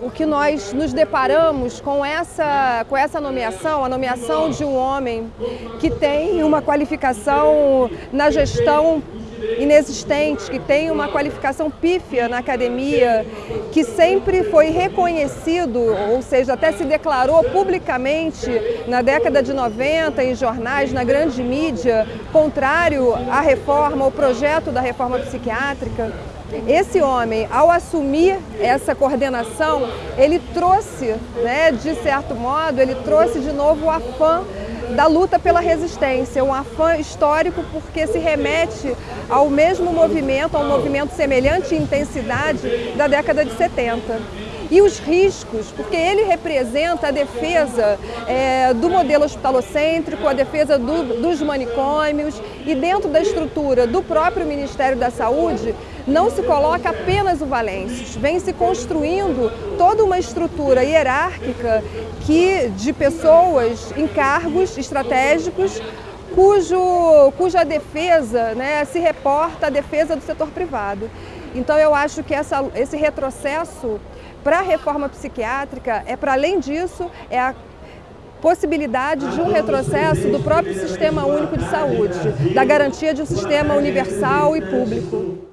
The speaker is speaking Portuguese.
O que nós nos deparamos com essa, com essa nomeação, a nomeação de um homem que tem uma qualificação na gestão inexistente, que tem uma qualificação pífia na academia, que sempre foi reconhecido, ou seja, até se declarou publicamente na década de 90 em jornais, na grande mídia, contrário à reforma, ao projeto da reforma psiquiátrica. Esse homem, ao assumir essa coordenação, ele trouxe, né, de certo modo, ele trouxe de novo o afã da luta pela resistência, um afã histórico porque se remete ao mesmo movimento, a um movimento semelhante em intensidade da década de 70 e os riscos, porque ele representa a defesa é, do modelo hospitalocêntrico, a defesa do, dos manicômios e dentro da estrutura do próprio Ministério da Saúde não se coloca apenas o Valêncios, vem se construindo toda uma estrutura hierárquica que, de pessoas em cargos estratégicos cujo, cuja defesa né, se reporta à defesa do setor privado. Então eu acho que essa, esse retrocesso para a reforma psiquiátrica é, para além disso, é a possibilidade de um retrocesso do próprio Sistema Único de Saúde, da garantia de um sistema universal e público.